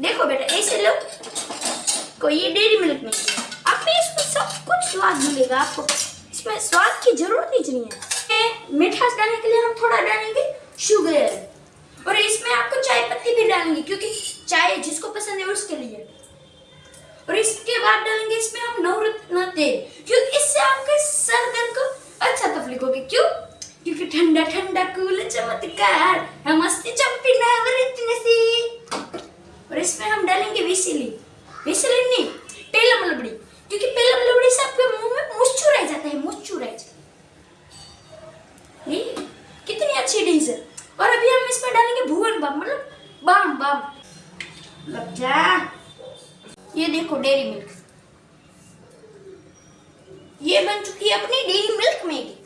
देखो बेटा, ऐसे लो। को ये डेयरी मिल्क में अब भी इसमें सब कुछ स्वाद मिलेगा आपको। इसमें स्वाद की ज़रूरत ही है। ये मिठास डालने के लिए हम थोड़ा डालेंगे शुगर और इसमें आपको चाय पत्ती भी डालेंगे, क्योंकि चाय जिसको पसंद है उसके लिए। और इसके बाद डालेंगे इसमें हम नवरत्न तेल, क्योंकि इससे आपके सर दर्द को अच्छा तकलीफ़ होगी। क्यों? क्योंकि ठंडा ठंडा कूल चमत्कार। हम मस्ती चंपी नवरत्न सी और इसमें हम डालेंगे विसिली। विसिली नहीं पेलम लबड़ी क्योंकि पेलम लबड़ी से आपके मुँह में मुस्चुराई जाता है मुस्चुराई जाता है। कितनी अच्छी डिश है और अभी हम इसमें डालेंगे भुवन बम मतलब बम बम। लग जा। ये देखो डेयरी मिल्क ये बन चुकी है अपनी डेयरी मिल्क मैगी